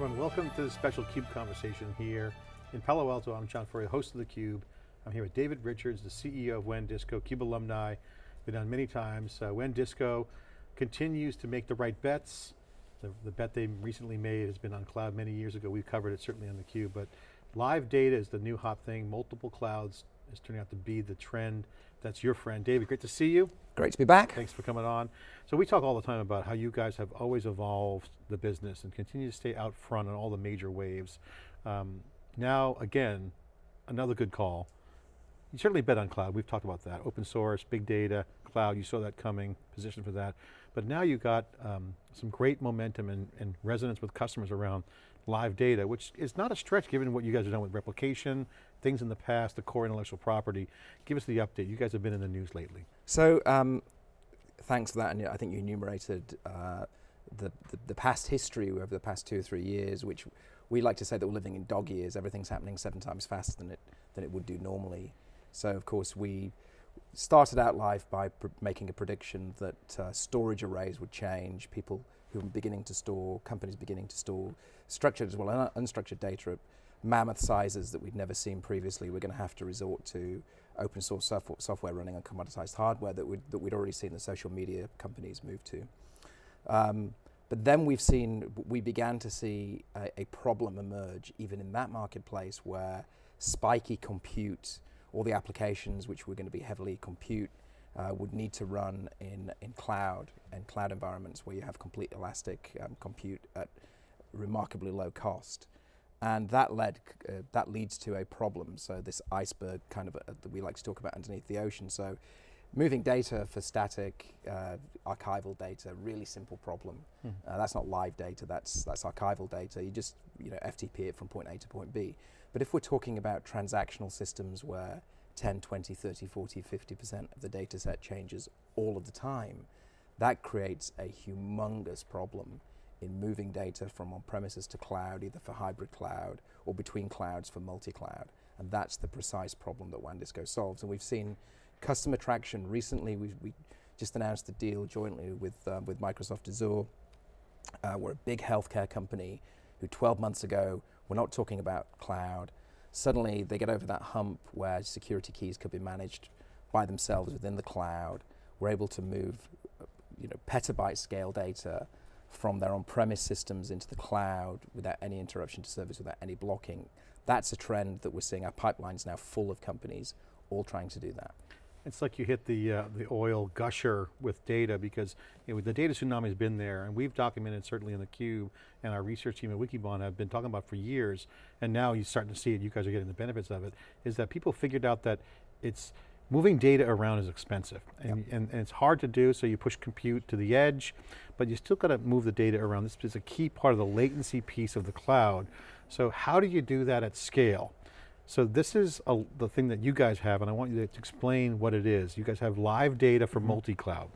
everyone, welcome to the special CUBE conversation here in Palo Alto. I'm John Furrier, host of theCUBE. I'm here with David Richards, the CEO of WANdisco, CUBE alumni, been on many times. Uh, WANdisco continues to make the right bets. The, the, bet they recently made has been on cloud many years ago. We've covered it certainly on theCUBE, but live data is the new hot thing. Multiple clouds is turning out to be the trend. That's your friend. David, great to see you. Great to be back. Thanks for coming on. So we talk all the time about how you guys have always evolved the business and continue to stay out front on all the major waves. Um, now, again, another good call. You certainly bet on cloud, we've talked about that. Open source, big data, cloud, you saw that coming, position for that. But now you've got um, some great momentum and, and resonance with customers around live data, which is not a stretch given what you guys have done with replication, things in the past, the core intellectual property. Give us the update. You guys have been in the news lately. So, um, thanks for that, and I think you enumerated uh, the, the, the, past history over the past two or three years, which we like to say that we're living in dog years. Everything's happening seven times faster than it, than it would do normally. So of course we started out life by making a prediction that uh, storage arrays would change, people who were beginning to store, companies beginning to store structured as well as unstructured data at mammoth sizes that we'd never seen previously. We're going to have to resort to open source software running on commoditized hardware that we'd, that we'd already seen the social media companies move to. Um, but then we've seen, we began to see a, a, problem emerge even in that marketplace where spiky compute, all the applications which were going to be heavily compute, uh, would need to run in, in cloud and cloud environments where you have complete elastic um, compute at remarkably low cost. And that led, uh, that leads to a problem. So this iceberg kind of uh, that we like to talk about underneath the ocean. So moving data for static uh, archival data, really simple problem. Mm. that's not live data, that's, that's archival data. You just you know, FTP it from point A to point B. But if we're talking about transactional systems where 10, 20, 30, 40, 50% of the data set changes all of the time, that creates a humongous problem in moving data from on-premises to cloud, either for hybrid cloud or between clouds for multi-cloud. And that's the precise problem that WANdisco solves. And we've seen customer traction. Recently, we we just announced a deal jointly with, uh, with Microsoft Azure. Uh, we're a big healthcare company who 12 months ago were not talking about cloud. Suddenly, they get over that hump where security keys could be managed by themselves within the cloud. We're able to move you know, petabyte scale data from their on-premise systems into the cloud without any interruption to service, without any blocking. That's a trend that we're seeing. Our pipeline's now full of companies all trying to do that. It's like you hit the uh, the oil gusher with data because you know, the data tsunami has been there and we've documented certainly in the cube and our research team at Wikibon have been talking about for years and now you're starting to see it, you guys are getting the benefits of it, is that people figured out that it's, moving data around is expensive and, yep. and, and, it's hard to do so you push compute to the edge but you still got to move the data around. This is a key part of the latency piece of the cloud. So how do you do that at scale? So this is a, the thing that you guys have, and I want you to explain what it is. You guys have live data for mm -hmm. multi-cloud.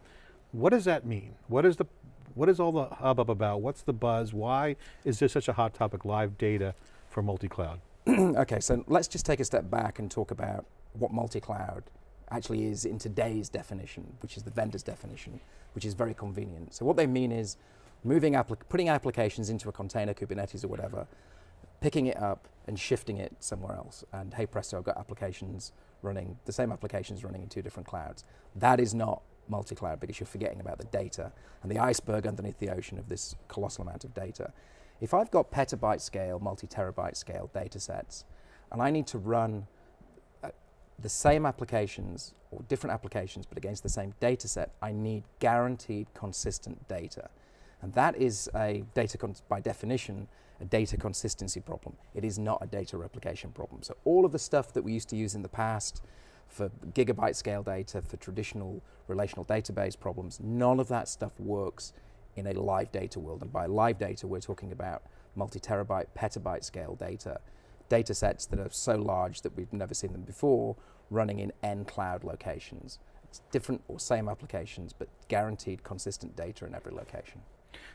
What does that mean? What is the, what is all the hubbub about? What's the buzz? Why is this such a hot topic, live data for multi-cloud? okay, so let's just take a step back and talk about what multi-cloud actually is in today's definition, which is the vendor's definition, which is very convenient. So what they mean is moving, putting applications into a container, Kubernetes or whatever, picking it up and shifting it somewhere else. And hey presto, I've got applications running, the same applications running in two different clouds. That is not multi-cloud because you're forgetting about the data and the iceberg underneath the ocean of this colossal amount of data. If I've got petabyte scale, multi-terabyte scale data sets, and I need to run uh, the same applications or different applications but against the same data set, I need guaranteed consistent data. And that is a data, by definition, a data consistency problem. It is not a data replication problem. So all of the stuff that we used to use in the past for gigabyte scale data, for traditional relational database problems, none of that stuff works in a live data world. And by live data, we're talking about multi-terabyte, petabyte scale data, data sets that are so large that we've never seen them before, running in N cloud locations. Different or same applications, but guaranteed consistent data in every location.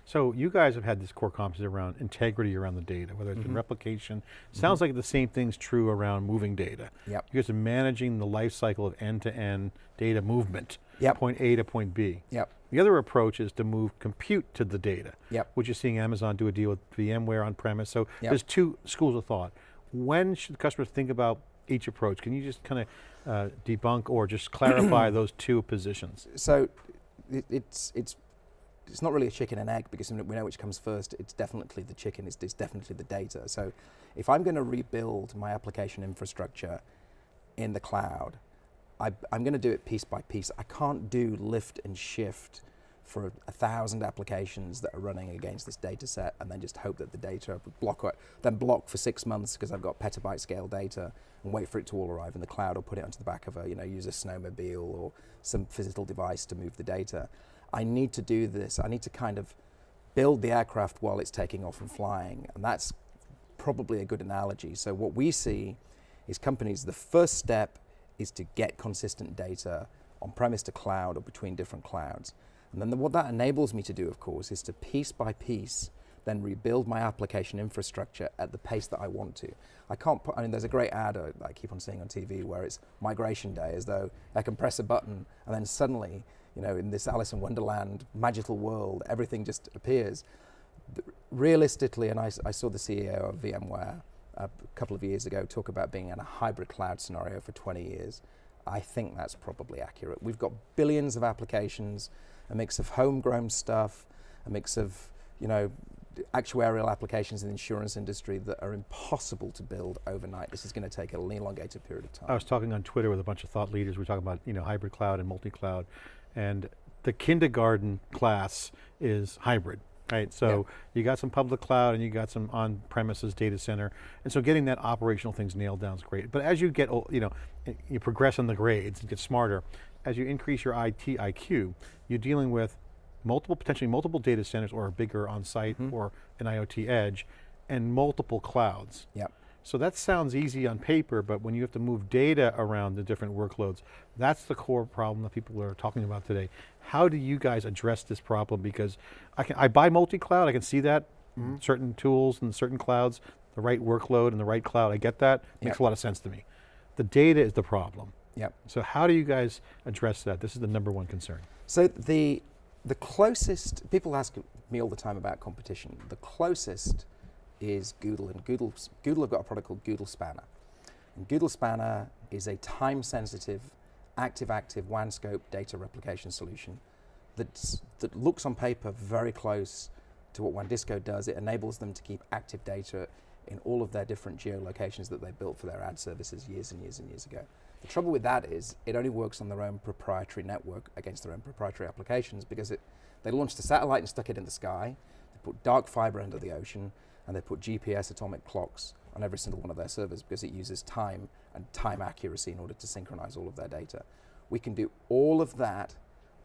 So you guys have had this core competency around integrity around the data, whether it's been Mm-hmm. replication. Sounds like the same thing's true around moving data. Yep. You guys are managing the life cycle of end-to-end data movement, Yep. point A to point B. Yep. The other approach is to move compute to the data, Yep. which you're seeing Amazon do a deal with VMware on premise. So Yep. there's two schools of thought. When should customers think about each approach? Can you just kind of uh, debunk or just clarify those two positions? So it, it's it's it's not really a chicken and egg because we know which comes first. It's definitely the chicken. It's, it's definitely the data. So if I'm going to rebuild my application infrastructure in the cloud, I, I'm going to do it piece by piece. I can't do lift and shift for a thousand applications that are running against this data set and then just hope that the data block then block for six months because I've got petabyte scale data and wait for it to all arrive in the cloud or put it onto the back of a, you know, use a snowmobile or some physical device to move the data. I need to do this. I need to kind of build the aircraft while it's taking off and flying. And that's probably a good analogy. So what we see is companies, the first step is to get consistent data on premise to cloud or between different clouds. And then the, what that enables me to do, of course, is to piece by piece then rebuild my application infrastructure at the pace that I want to. I can't put, I mean, there's a great ad uh, I keep on seeing on TV where it's migration day, as though I can press a button and then suddenly, you know, in this Alice in Wonderland magical world, everything just appears. Realistically, and I saw the CEO of VMware a couple of years ago talk about being in a hybrid cloud scenario for 20 years. I think that's probably accurate. We've got billions of applications, a mix of homegrown stuff, a mix of, you know, actuarial applications in the insurance industry that are impossible to build overnight. This is going to take an elongated period of time. I was talking on Twitter with a bunch of thought leaders. We were talking about you know hybrid cloud and multi-cloud, and the kindergarten class is hybrid, right? So you got some public cloud and you got some on-premises data center, and so getting that operational things nailed down is great. But as you get you know you progress in the grades and get smarter, as you increase your IT IQ, you're dealing with multiple potentially multiple data centers or a bigger on-site mm-hmm. or an IoT edge, and multiple clouds. Yep. So that sounds easy on paper, but when you have to move data around the different workloads, that's the core problem that people are talking about today. How do you guys address this problem? Because I can I buy multi-cloud, I can see that, mm-hmm. certain tools and certain clouds, the right workload and the right cloud, I get that, makes a lot of sense to me. The data is the problem. Yep. So how do you guys address that? This is the number one concern. So the the closest people ask me all the time about competition. The closest is Google, and Google Google have got a product called Google Spanner. And Google Spanner is a time-sensitive, active-active WAN scope data replication solution that's, that looks on paper very close to what WANDisco does. It enables them to keep active data in all of their different geolocations that they built for their ad services years and years and years ago. The trouble with that is it only works on their own proprietary network against their own proprietary applications because it, they launched a satellite and stuck it in the sky, they put dark fiber under the ocean, and they put GPS atomic clocks on every single one of their servers because it uses time and time accuracy in order to synchronize all of their data. We can do all of that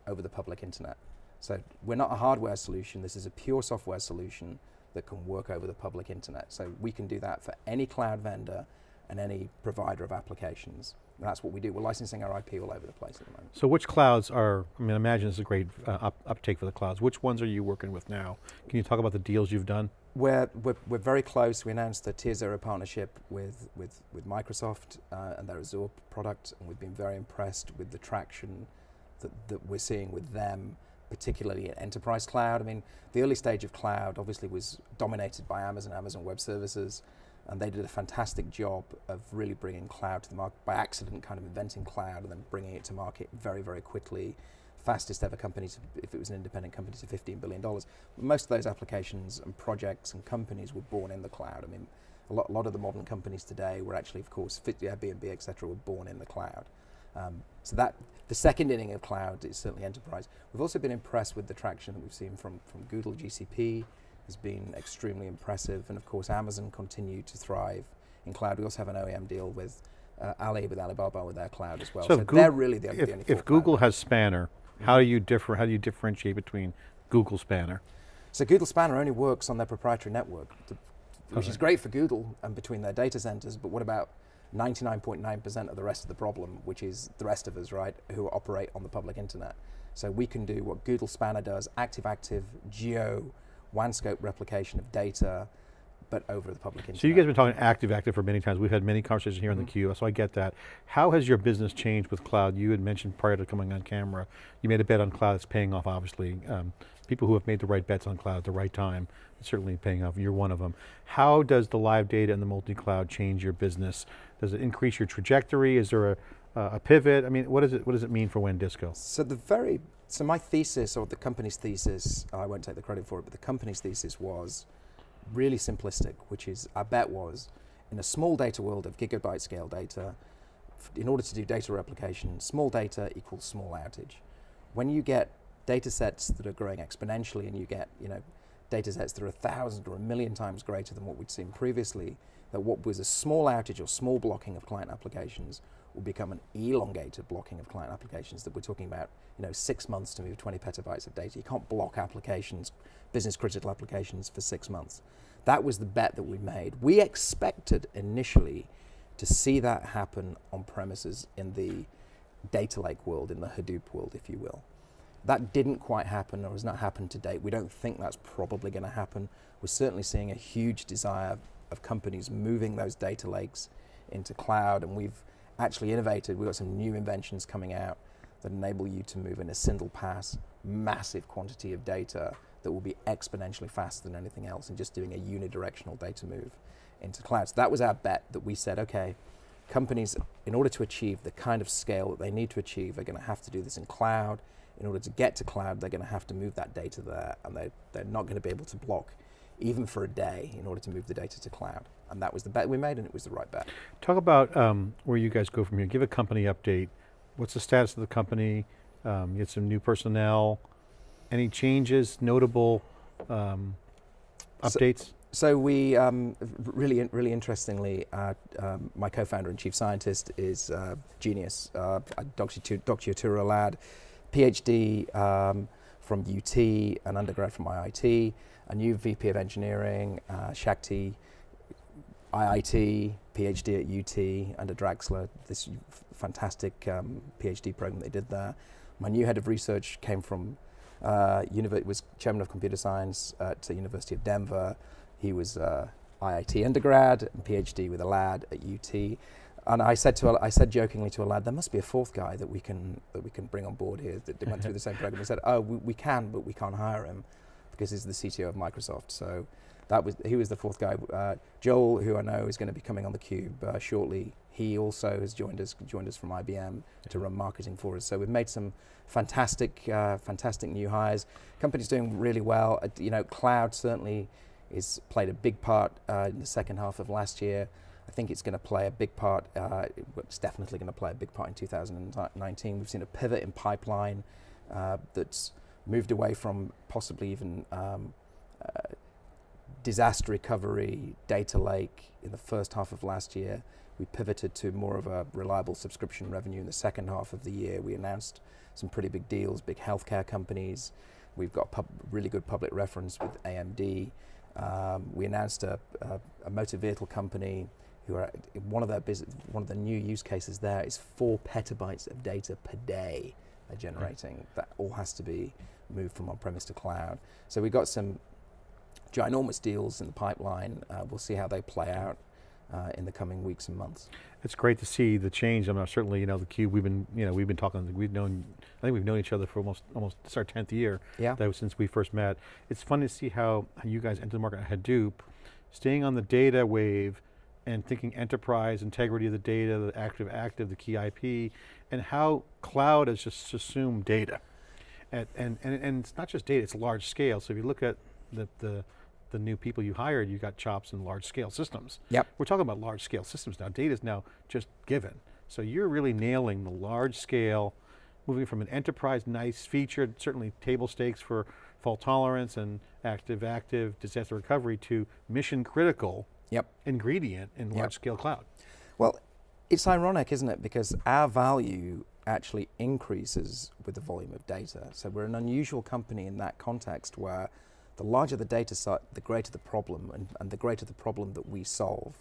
over the public internet. So we're not a hardware solution, this is a pure software solution that can work over the public internet. So we can do that for any cloud vendor and any provider of applications. And that's what we do. We're licensing our IP all over the place at the moment. So which clouds are, I mean, I imagine this is a great uh, up, uptake for the clouds. Which ones are you working with now? Can you talk about the deals you've done? We're, we're, we're very close. We announced a Tier Zero partnership with, with, with Microsoft uh, and their Azure product, and we've been very impressed with the traction that, that we're seeing with them, particularly in enterprise cloud. I mean, the early stage of cloud obviously was dominated by Amazon, Amazon Web Services, and they did a fantastic job of really bringing cloud to the market by accident, kind of inventing cloud and then bringing it to market very, very quickly. Fastest ever company, to, if it was an independent company, to $15 billion. Most of those applications and projects and companies were born in the cloud. I mean, a lot, a lot of the modern companies today were actually, of course, Airbnb, et cetera, were born in the cloud. Um, so that the second inning of cloud is certainly enterprise. We've also been impressed with the traction that we've seen from, from Google GCP has been extremely impressive, and of course Amazon continued to thrive in cloud. We also have an OEM deal with uh, Ali with Alibaba with their cloud as well. So So, if they're really the, if, the only if four cloud Google has Spanner, how do you differ? How do you differentiate between Google Spanner? So Google Spanner only works on their proprietary network, to, which is great for Google and between their data centers. But what about 99.9% of the rest of the problem, which is the rest of us, right, who operate on the public internet. So we can do what Google Spanner does, active-active, geo, WAN scope replication of data, but over the public internet. So you guys have been talking active-active for many times. We've had many conversations here mm -hmm. on the mm-hmm. So I get that. How has your business changed with cloud? You had mentioned prior to coming on camera, you made a bet on cloud that's paying off, obviously. Um, people who have made the right bets on cloud at the right time, certainly paying off, you're one of them. How does the live data and the multi-cloud change your business? Does it increase your trajectory? Is there a, a pivot? I mean, what, is it, what does it mean for WANdisco? So the very, so my thesis, or the company's thesis, I won't take the credit for it, but the company's thesis was really simplistic, which is, I bet was, in a small data world of gigabyte scale data, in order to do data replication, small data equals small outage. When you get data sets that are growing exponentially and you get, you know, data sets that are a thousand or a million times greater than what we'd seen previously, that what was a small outage or small blocking of client applications will become an elongated blocking of client applications that we're talking about, you know, six months to move 20 petabytes of data. You can't block applications, business critical applications for six months. That was the bet that we made. We expected initially to see that happen on premises in the data lake world, in the Hadoop world, if you will. That didn't quite happen or has not happened to date. We don't think that's probably going to happen. We're certainly seeing a huge desire of companies moving those data lakes into cloud and we've actually innovated. We've got some new inventions coming out that enable you to move in a single pass massive quantity of data that will be exponentially faster than anything else and just doing a unidirectional data move into cloud. So that was our bet that we said, okay, companies, in order to achieve the kind of scale that they need to achieve, are going to have to do this in cloud. In order to get to cloud, they're going to have to move that data there, and they, they're not going to be able to block even for a day in order to move the data to cloud. And that was the bet we made, and it was the right bet. Talk about um, where you guys go from here. Give a company update. What's the status of the company? Um, you had some new personnel. Any changes, notable um, updates? So, so we, um, really, really interestingly, uh, my co-founder and chief scientist is uh, genius, uh, Dr. Yeturu Aahlad, PhD um, from UT, an undergrad from IIT, a new VP of engineering, uh, Shakti, IIT, PhD at UT under Draxler, this fantastic um, PhD program they did there. My new head of research came from uh, was chairman of computer science at the University of Denver. He was uh, IIT undergrad and PhD with Aahlad at UT. And I said to I said jokingly to Aahlad, there must be a fourth guy that we can that we can bring on board here that went through the same program. He said, oh, we, we, can, but we can't hire him because he's the CTO of Microsoft. So that was he was the fourth guy. Uh, Joel, who I know is going to be coming on the Cube uh, shortly, he also has joined us joined us from IBM to run marketing for us. So we've made some fantastic, uh, fantastic new hires. Company's doing really well. Uh, you know, cloud certainly is played a big part uh, in the second half of last year. I think it's going to play a big part. Uh, it's definitely going to play a big part in 2019. We've seen a pivot in pipeline that's moved away from possibly even um, uh, disaster recovery, data lake in the first half of last year. We pivoted to more of a reliable subscription revenue in the second half of the year. We announced some pretty big deals, big healthcare companies. We've got really good public reference with AMD. Um, we announced a, a, a, motor vehicle company who are one of their one of the new use cases there is four petabytes of data per day they're generating. That all has to be moved from on-premise to cloud. So we've got some ginormous deals in the pipeline. Uh, we'll see how they play out uh, in the coming weeks and months. It's great to see the change. I mean, certainly, you know, the Cube. We've been, you know, we've been talking. We've known. I think we've known each other for almost, almost. It's our tenth year. Yeah. That was since we first met. It's fun to see how, how you guys entered the market at Hadoop, staying on the data wave, and thinking enterprise, integrity of the data, the active active, the key IP, and how cloud has just assumed data. And, and, and, and it's not just data, it's large scale. So if you look at the, the the new people you hired, you got chops in large scale systems. Yep. We're talking about large scale systems now. Data is now just given. So you're really nailing the large scale, moving from an enterprise, nice featured, certainly table stakes for fault tolerance and active, active disaster recovery to mission critical yep. ingredient in large yep. scale cloud. Well, it's ironic, isn't it? Because our value actually increases with the volume of data. So we're an unusual company in that context where the larger the data set, the greater the problem, and, and the greater the problem that we solve.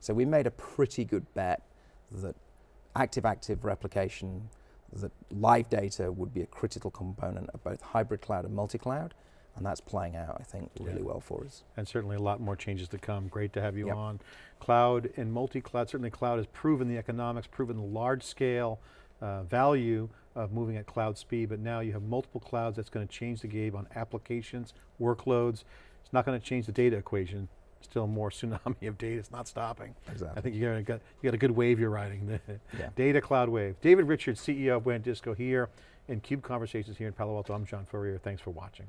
So we made a pretty good bet that active-active replication, that live data would be a critical component of both hybrid cloud and multi-cloud, and that's playing out, I think, really Yeah. well for us. And certainly a lot more changes to come. Great to have you Yep. on. Cloud and multi-cloud, certainly cloud has proven the economics, proven the large scale uh, value of moving at cloud speed, but now you have multiple clouds that's going to change the game on applications, workloads. It's not going to change the data equation. Still more tsunami of data, it's not stopping. Exactly. I think you got, you got a good wave you're riding. The Yeah. Data cloud wave. David Richards, CEO of WAN Disco here in CUBE Conversations here in Palo Alto. I'm John Furrier, thanks for watching.